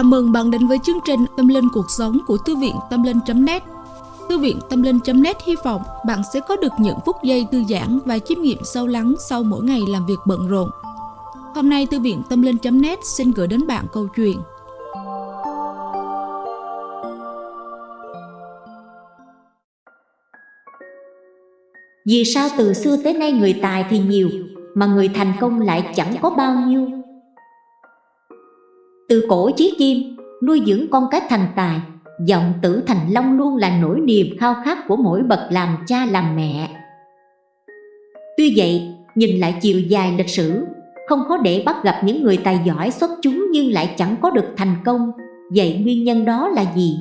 Chào mừng bạn đến với chương trình Tâm Linh Cuộc Sống của Thư viện Tâm Linh.net Thư viện Tâm Linh.net hy vọng bạn sẽ có được những phút giây thư giãn và chiêm nghiệm sâu lắng sau mỗi ngày làm việc bận rộn. Hôm nay, Thư viện Tâm Linh.net xin gửi đến bạn câu chuyện. Vì sao từ xưa tới nay người tài thì nhiều, Mà người thành công lại chẳng có bao nhiêu? Từ cổ chí kim Nuôi dưỡng con cái thành tài Giọng tử thành long luôn là nỗi niềm khao khát của mỗi bậc làm cha làm mẹ Tuy vậy, nhìn lại chiều dài lịch sử Không khó để bắt gặp những người tài giỏi xuất chúng nhưng lại chẳng có được thành công Vậy nguyên nhân đó là gì?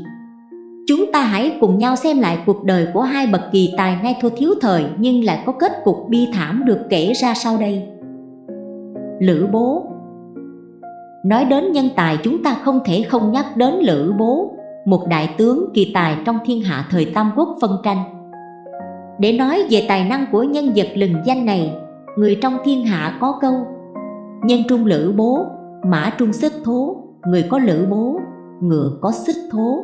Chúng ta hãy cùng nhau xem lại cuộc đời của hai bậc kỳ tài ngay thua thiếu thời nhưng lại có kết cục bi thảm được kể ra sau đây. Lữ Bố Nói đến nhân tài chúng ta không thể không nhắc đến Lữ Bố, một đại tướng kỳ tài trong thiên hạ thời Tam Quốc phân tranh. Để nói về tài năng của nhân vật lừng danh này, người trong thiên hạ có câu Nhân trung Lữ Bố, mã trung xích thố, người có Lữ Bố, ngựa có xích thố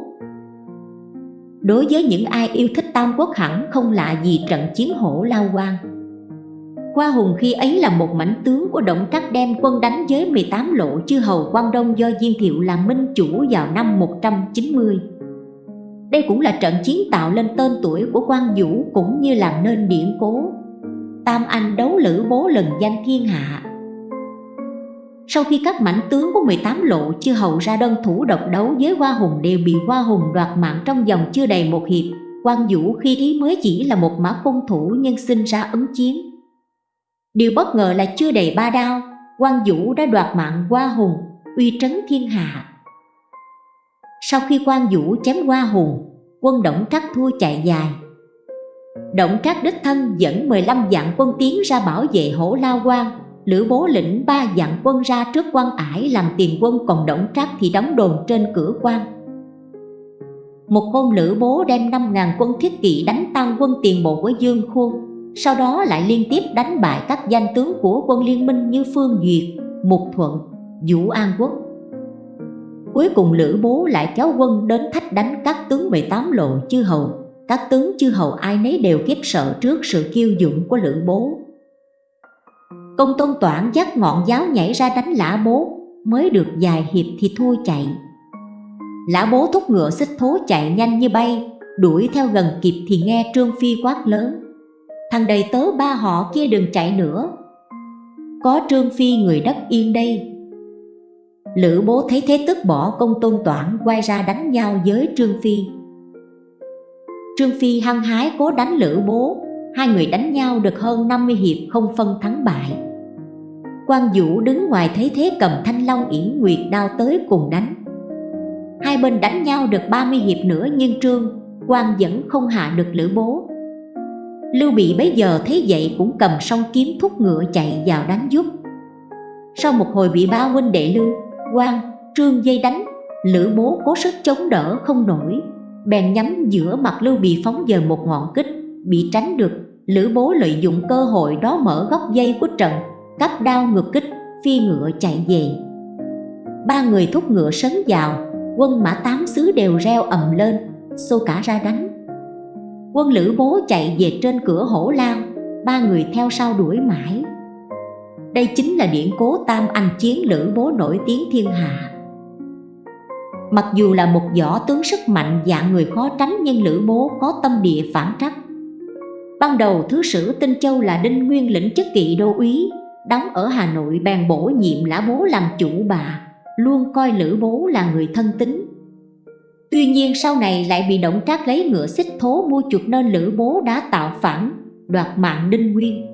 đối với những ai yêu thích Tam Quốc hẳn không lạ gì trận chiến hổ lao quang. Qua Hùng khi ấy là một mảnh tướng của Động Trắc đem quân đánh với 18 lộ chư hầu quan Đông do Diên Thiệu làm minh chủ vào năm 190. Đây cũng là trận chiến tạo lên tên tuổi của quan Vũ cũng như làm nên điển cố. Tam Anh đấu lữ bố lần danh thiên hạ sau khi các mảnh tướng của 18 lộ chưa hầu ra đơn thủ độc đấu với Hoa Hùng đều bị Hoa Hùng đoạt mạng trong vòng chưa đầy một hiệp Quan Vũ khi ý mới chỉ là một mã cung thủ nhưng sinh ra ứng chiến Điều bất ngờ là chưa đầy ba đao Quan Vũ đã đoạt mạng Hoa Hùng, uy trấn thiên hạ. Sau khi Quan Vũ chém Hoa Hùng, quân Động Trắc thua chạy dài. Động Trắc đích thân dẫn 15 vạn quân tiến ra bảo vệ hổ lao quan Lữ bố lĩnh ba vạn quân ra trước quan ải làm tiền quân còn động trác thì đóng đồn trên cửa quan. Một hôm lữ bố đem 5.000 quân thiết kỵ đánh tan quân tiền bộ của Dương Khuôn. Sau đó lại liên tiếp đánh bại các danh tướng của quân liên minh như Phương Duyệt, Mục Thuận, Vũ An Quốc. Cuối cùng lữ bố lại kéo quân đến thách đánh các tướng 18 lộ chư hầu. Các tướng chư hầu ai nấy đều kiếp sợ trước sự kiêu dũng của lữ bố. Công tôn toản dắt ngọn giáo nhảy ra đánh lã bố Mới được vài hiệp thì thua chạy. Lã bố thúc ngựa xích thố chạy nhanh như bay Đuổi theo gần kịp thì nghe Trương Phi quát lớn. Thằng đầy tớ ba họ kia đừng chạy nữa. Có Trương Phi người đất yên đây. Lữ bố thấy thế tức bỏ công tôn toản quay ra đánh nhau với Trương Phi. Trương Phi hăng hái cố đánh lữ bố. Hai người đánh nhau được hơn 50 hiệp không phân thắng bại. Quan Vũ đứng ngoài thấy thế cầm thanh long yển nguyệt đao tới cùng đánh. Hai bên đánh nhau được 30 hiệp nữa nhưng Trương quan vẫn không hạ được lữ bố. Lưu Bị bấy giờ thấy vậy cũng cầm song kiếm thúc ngựa chạy vào đánh giúp Sau một hồi bị ba huynh đệ Lưu, quan, Trương dây đánh Lữ bố cố sức chống đỡ không nổi Bèn nhắm giữa mặt Lưu Bị phóng giờ một ngọn kích Bị tránh được Lữ bố lợi dụng cơ hội đó mở góc dây của trận cắp đao ngược kích, phi ngựa chạy về. Ba người thúc ngựa sấn vào, quân mã tám xứ đều reo ầm lên, xô cả ra đánh. Quân lữ bố chạy về trên cửa hổ lao, ba người theo sau đuổi mãi. Đây chính là điển cố tam anh chiến lữ bố nổi tiếng thiên hạ. Mặc dù là một võ tướng sức mạnh dạng người khó tránh nhưng lữ bố có tâm địa phản trắc. Ban đầu thứ sử Tinh Châu là Đinh Nguyên lĩnh chức kỵ đô úy, đóng ở Hà Nội bèn bổ nhiệm lã bố làm chủ bà, luôn coi lữ bố là người thân tín. Tuy nhiên sau này lại bị động trác lấy ngựa xích thố mua chuộc nên lữ bố đã tạo phản, đoạt mạng Đinh Nguyên.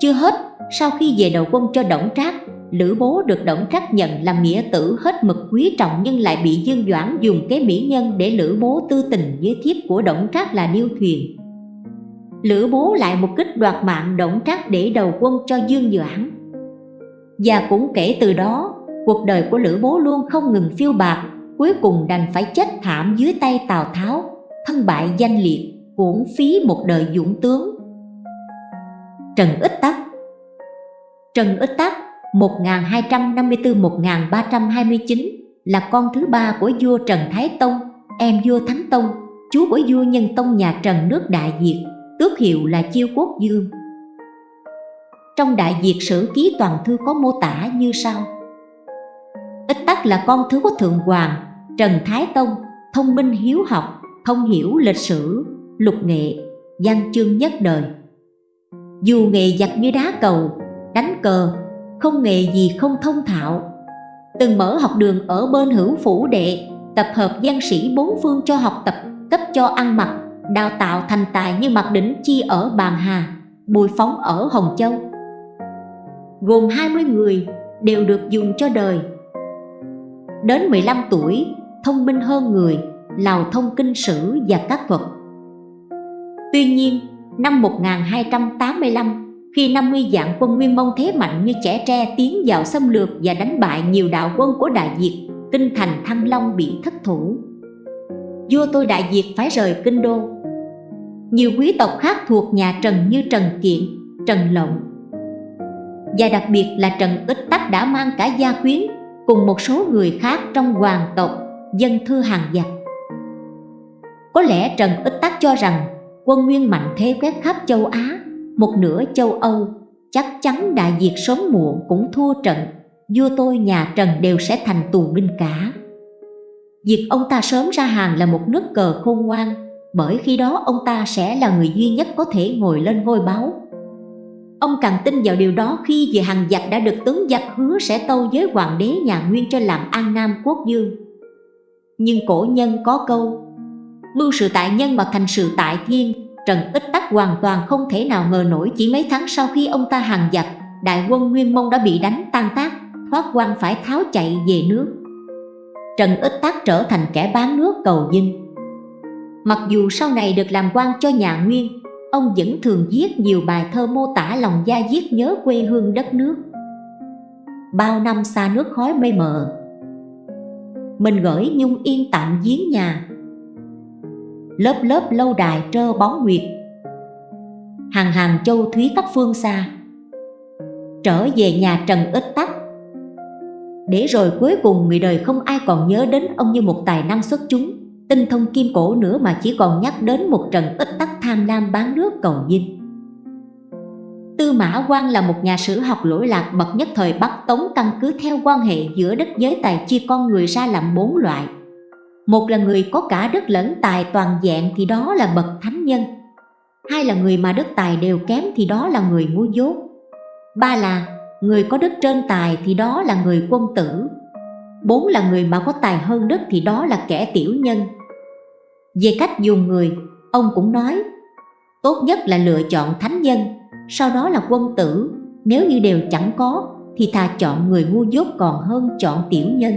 Chưa hết, sau khi về đầu quân cho động trác, lữ bố được động trác nhận làm nghĩa tử hết mực quý trọng nhưng lại bị Dương Doãn dùng kế mỹ nhân để lữ bố tư tình với thiếp của động trác là Điêu Thuyền Lữ bố lại một kích đoạt mạng động trác để đầu quân cho Dương Doãn Và cũng kể từ đó, cuộc đời của Lữ bố luôn không ngừng phiêu bạc Cuối cùng đành phải chết thảm dưới tay Tào Tháo Thân bại danh liệt, uổng phí một đời dũng tướng Trần Ích Tắc Trần Ích Tắc 1254-1329 là con thứ ba của vua Trần Thái Tông, em vua Thánh Tông, chú của vua Nhân Tông nhà Trần nước Đại Việt, tước hiệu là Chiêu Quốc Dương. Trong Đại Việt Sử Ký Toàn Thư có mô tả như sau tắc là con thứ của Thượng Hoàng, Trần Thái Tông, thông minh hiếu học, thông hiểu lịch sử, lục nghệ, văn chương nhất đời. Dù nghề giặt như đá cầu, đánh cờ, không nghề gì không thông thạo. Từng mở học đường ở bên hữu phủ đệ, tập hợp văn sĩ bốn phương cho học tập, cấp cho ăn mặc, đào tạo thành tài như mặt Đỉnh Chi ở Bàn Hà, Bùi Phóng ở Hồng Châu. Gồm 20 người đều được dùng cho đời. Đến 15 tuổi, thông minh hơn người, lào thông kinh sử và các thuật. Tuy nhiên, năm 1285, khi 50 dạng quân Nguyên Mông thế mạnh như trẻ tre tiến vào xâm lược và đánh bại nhiều đạo quân của Đại Việt, kinh thành Thăng Long bị thất thủ. Vua tôi Đại Việt phải rời kinh đô. Nhiều quý tộc khác thuộc nhà Trần như Trần Kiện, Trần Lộng và đặc biệt là Trần Ích Tắc đã mang cả gia quyến cùng một số người khác trong hoàng tộc, dân thư hàng giặc. Có lẽ Trần Ích Tắc cho rằng quân nguyên mạnh thế quét khắp châu Á, một nửa châu Âu, chắc chắn Đại Việt sớm muộn cũng thua trận, vua tôi nhà Trần đều sẽ thành tù binh cả. Việc ông ta sớm ra hàng là một nước cờ khôn ngoan, bởi khi đó ông ta sẽ là người duy nhất có thể ngồi lên ngôi báo. Ông càng tin vào điều đó khi về hàng giặc đã được tướng giặc hứa sẽ tâu với hoàng đế nhà Nguyên cho làm an nam quốc dương. Nhưng cổ nhân có câu, Mưu sự tại nhân mà thành sự tại thiên, Trần Ích Tắc hoàn toàn không thể nào ngờ nổi chỉ mấy tháng sau khi ông ta hàng giặc Đại quân Nguyên Mông đã bị đánh tan tác, Thoát quan phải tháo chạy về nước Trần Ích Tắc trở thành kẻ bán nước cầu dinh Mặc dù sau này được làm quan cho nhà Nguyên Ông vẫn thường viết nhiều bài thơ mô tả lòng da diết nhớ quê hương đất nước. Bao năm xa nước khói mây mờ, Mình gửi nhung yên tạm giếng nhà. Lớp lớp lâu đài trơ bóng nguyệt, hàng hàng châu thúy các phương xa. Trở về nhà trần ít tắc, để rồi cuối cùng người đời không ai còn nhớ đến ông như một tài năng xuất chúng tinh thông kim cổ nữa mà chỉ còn nhắc đến một trận ít tắc tham lam bán nước cầu dinh Tư Mã Quang là một nhà sử học lỗi lạc bậc nhất thời Bắc Tống căn cứ theo quan hệ giữa đất giới tài chia con người ra làm bốn loại. Một là người có cả đất lẫn tài toàn dạng thì đó là bậc thánh nhân. Hai là người mà đất tài đều kém thì đó là người ngu dốt. Ba là người có đất trên tài thì đó là người quân tử. Bốn là người mà có tài hơn đức thì đó là kẻ tiểu nhân. Về cách dùng người, ông cũng nói Tốt nhất là lựa chọn thánh nhân, sau đó là quân tử. Nếu như đều chẳng có thì thà chọn người ngu dốt còn hơn chọn tiểu nhân.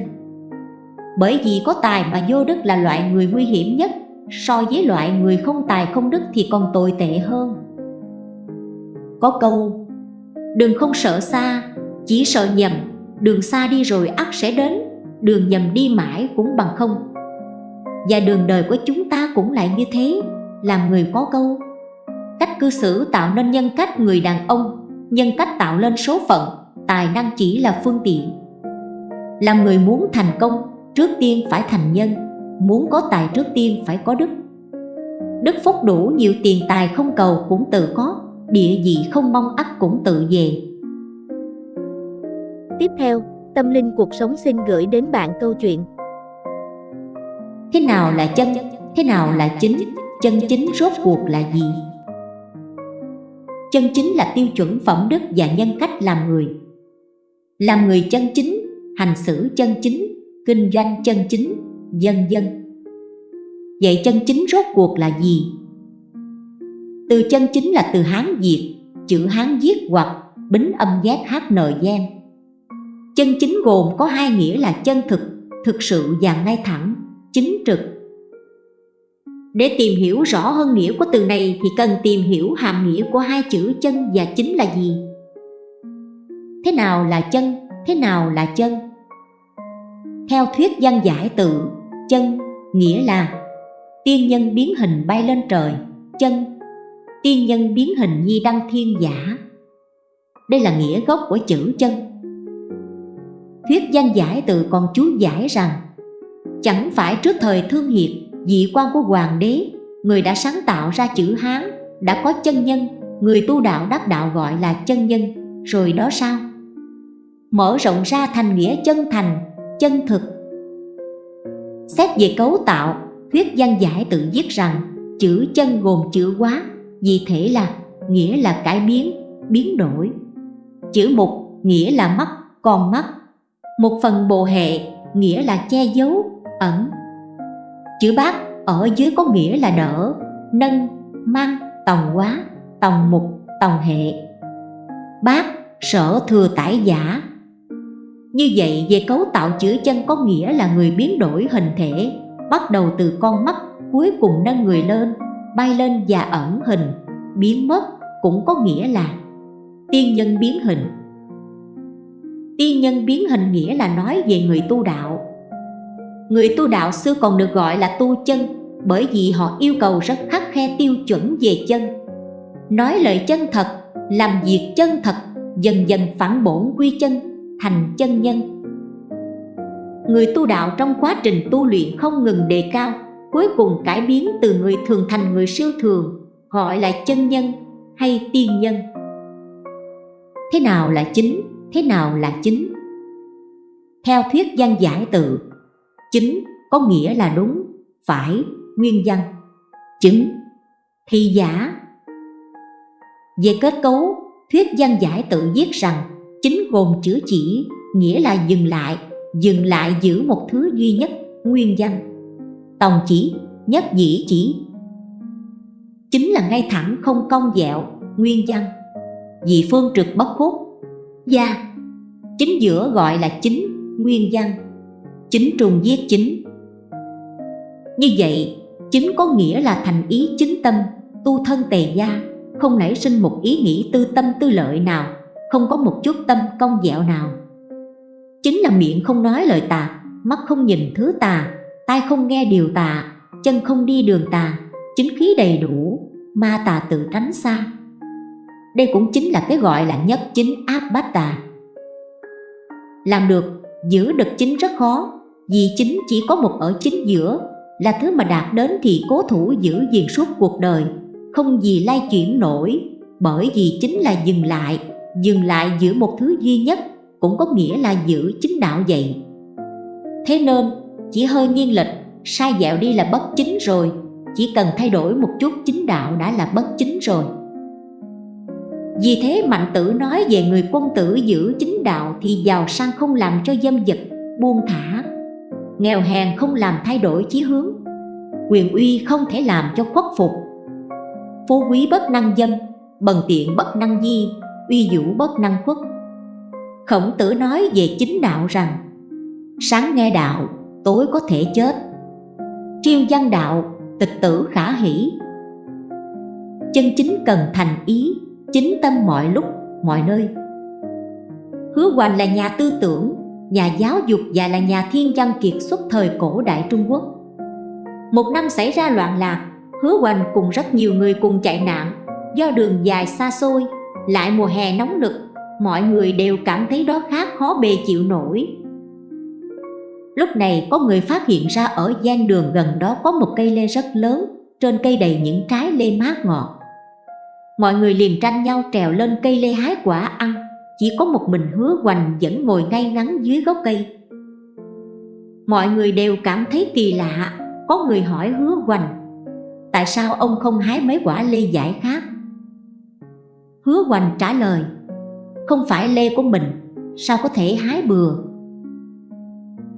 Bởi vì có tài mà vô đức là loại người nguy hiểm nhất so với loại người không tài không đức thì còn tồi tệ hơn. Có câu đừng không sợ xa chỉ sợ nhầm đường xa đi rồi ắt sẽ đến đường nhầm đi mãi cũng bằng không. Và đường đời của chúng ta cũng lại như thế, làm người có câu. Cách cư xử tạo nên nhân cách người đàn ông, nhân cách tạo lên số phận, tài năng chỉ là phương tiện. Làm người muốn thành công, trước tiên phải thành nhân, muốn có tài trước tiên phải có đức. Đức phúc đủ, nhiều tiền tài không cầu cũng tự có, địa vị không mong ắt cũng tự về. Tiếp theo tâm linh cuộc sống xin gửi đến bạn câu chuyện thế nào là chân thế nào là chính chân chính rốt cuộc là gì chân chính là tiêu chuẩn phẩm đức và nhân cách làm người làm người chân chính hành xử chân chính kinh doanh chân chính, dân dân. Vậy chân chính rốt cuộc là gì? Từ chân chính là từ Hán Việt, chữ Hán viết hoặc bính âm giác hát nờ gian. Chân chính gồm có hai nghĩa là chân thực, thực sự và ngay thẳng, chính trực. Để tìm hiểu rõ hơn nghĩa của từ này thì cần tìm hiểu hàm nghĩa của hai chữ chân và chính là gì. Thế nào là chân, thế nào là chân? Theo thuyết văn giải tự, chân nghĩa là tiên nhân biến hình bay lên trời, chân tiên nhân biến hình nhi đăng thiên giả. Đây là nghĩa gốc của chữ chân. Thuyết danh giải tự còn chú giải rằng Chẳng phải trước thời thương hiệt, dị quan của hoàng đế Người đã sáng tạo ra chữ Hán, đã có chân nhân Người tu đạo đắc đạo gọi là chân nhân Rồi đó sao? Mở rộng ra thành nghĩa chân thành, chân thực Xét về cấu tạo, thuyết văn giải tự viết rằng chữ chân gồm chữ quá, vì thể là nghĩa là cải biến, biến đổi. Chữ mục nghĩa là mắt, con mắt. Một phần bồ hệ nghĩa là che giấu, ẩn. Chữ bát ở dưới có nghĩa là đỡ, nâng, mang, tòng quá, tòng mục, tòng hệ. Bát sở thừa tải giả như vậy về cấu tạo chữ chân có nghĩa là người biến đổi hình thể Bắt đầu từ con mắt cuối cùng nâng người lên Bay lên và ẩn hình Biến mất cũng có nghĩa là Tiên nhân biến hình Tiên nhân biến hình nghĩa là nói về người tu đạo. Người tu đạo xưa còn được gọi là tu chân Bởi vì họ yêu cầu rất khắc khe tiêu chuẩn về chân. Nói lời chân thật, làm việc chân thật Dần dần phản bổn quy chân thành chân nhân. Người tu đạo trong quá trình tu luyện không ngừng đề cao Cuối cùng cải biến từ người thường thành người siêu thường Gọi là chân nhân hay tiên nhân. Thế nào là chính, thế nào là chính? Theo thuyết văn giải tự Chính có nghĩa là đúng, phải, nguyên văn. Chứng thì giả. Về kết cấu, thuyết văn giải tự viết rằng chính gồm chữ chỉ nghĩa là dừng lại dừng lại giữ một thứ duy nhất nguyên văn. Tòng chỉ nhất dĩ chỉ. Chính là ngay thẳng không cong dẹo nguyên văn. Dị phương trực bất khúc gia. Chính giữa gọi là chính, nguyên văn. Chính trùng viết chính. Như vậy, chính có nghĩa là thành ý chính tâm, tu thân tề gia. Không nảy sinh một ý nghĩ tư tâm tư lợi nào, không có một chút tâm công dẹo nào. Chính là miệng không nói lời tà, mắt không nhìn thứ tà, tai không nghe điều tà, chân không đi đường tà. Chính khí đầy đủ, ma tà tự tránh xa đây cũng chính là cái gọi là nhất chính áp bát tà làm được, giữ được chính rất khó, vì chính chỉ có một ở chính giữa, là thứ mà đạt đến thì cố thủ giữ gìn suốt cuộc đời, không gì lay chuyển nổi, bởi vì chính là dừng lại dừng lại giữ một thứ duy nhất, cũng có nghĩa là giữ chính đạo vậy. Thế nên, chỉ hơi nghiêng lệch, sai dẹo đi là bất chính rồi, chỉ cần thay đổi một chút chính đạo đã là bất chính rồi vì thế mạnh tử nói về người quân tử giữ chính đạo thì giàu sang không làm cho dâm dật, buông thả. Nghèo hèn không làm thay đổi chí hướng, quyền uy không thể làm cho khuất phục. Phú quý bất năng dâm, bần tiện bất năng di, uy vũ bất năng khuất. Khổng tử nói về chính đạo rằng, sáng nghe đạo, tối có thể chết. Triêu văn đạo, tịch tử khả hỷ. Chân chính cần thành ý chính tâm mọi lúc, mọi nơi. Hứa hoành là nhà tư tưởng, nhà giáo dục và là nhà thiên văn kiệt xuất thời cổ đại trung quốc. Một năm xảy ra loạn lạc, hứa hoành cùng rất nhiều người cùng chạy nạn. Do đường dài xa xôi, lại mùa hè nóng nực, mọi người đều cảm thấy đó khá khó bề chịu nổi. Lúc này có người phát hiện ra ở gian đường gần đó có một cây lê rất lớn, trên cây đầy những trái lê mát ngọt mọi người liền tranh nhau trèo lên cây lê hái quả ăn. Chỉ có một mình hứa hoành vẫn ngồi ngay ngắn dưới gốc cây. Mọi người đều cảm thấy kỳ lạ. Có người hỏi hứa hoành, tại sao ông không hái mấy quả lê giải khác? Hứa hoành trả lời, Không phải lê của mình, Sao có thể hái bừa?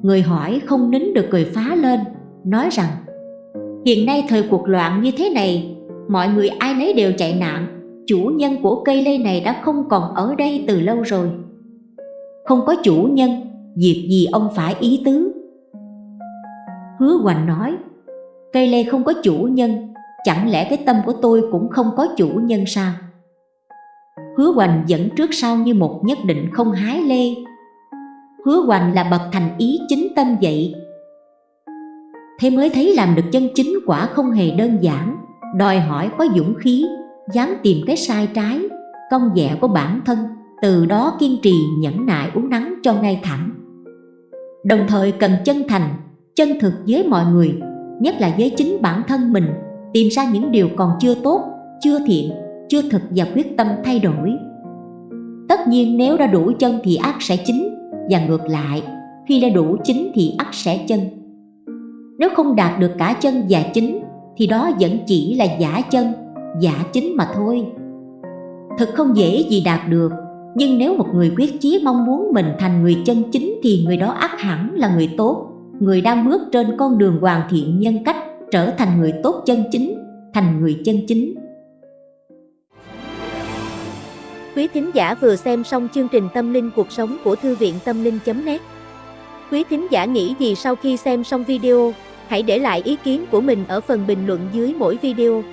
Người hỏi không nín được cười phá lên, Nói rằng, Hiện nay thời cuộc loạn như thế này Mọi người ai nấy đều chạy nạn. Chủ nhân của cây lê này đã không còn ở đây từ lâu rồi. Không có chủ nhân, Việc gì ông phải ý tứ? Hứa hoành nói, Cây lê không có chủ nhân, Chẳng lẽ cái tâm của tôi cũng không có chủ nhân sao? Hứa Hoành dẫn trước sau như một nhất định không hái lê. Hứa Hoành là bậc thành ý chính tâm vậy. Thế mới thấy làm được chân chính quả không hề đơn giản. Đòi hỏi có dũng khí Dám tìm cái sai trái Công dẻ của bản thân Từ đó kiên trì nhẫn nại uống nắng cho ngay thẳng Đồng thời cần chân thành, chân thực với mọi người, nhất là với chính bản thân mình, tìm ra những điều còn chưa tốt, chưa thiện, chưa thực và quyết tâm thay đổi. Tất nhiên nếu đã đủ chân thì ác sẽ chính, và ngược lại, khi đã đủ chính thì ác sẽ chân. Nếu không đạt được cả chân và chính, thì đó vẫn chỉ là giả chân, giả chính mà thôi. Thật không dễ gì đạt được, nhưng nếu một người quyết chí mong muốn mình thành người chân chính thì người đó ác hẳn là người tốt, người đang bước trên con đường hoàn thiện nhân cách, trở thành người tốt chân chính, thành người chân chính. Quý thính giả vừa xem xong chương trình Tâm linh cuộc sống của Thư viện Tâm linh.net Quý thính giả nghĩ gì sau khi xem xong video, hãy để lại ý kiến của mình ở phần bình luận dưới mỗi video.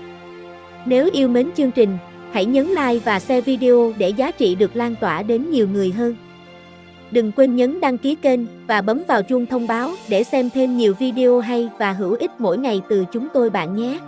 Nếu yêu mến chương trình, hãy nhấn like và share video để giá trị được lan tỏa đến nhiều người hơn. Đừng quên nhấn đăng ký kênh và bấm vào chuông thông báo để xem thêm nhiều video hay và hữu ích mỗi ngày từ chúng tôi bạn nhé.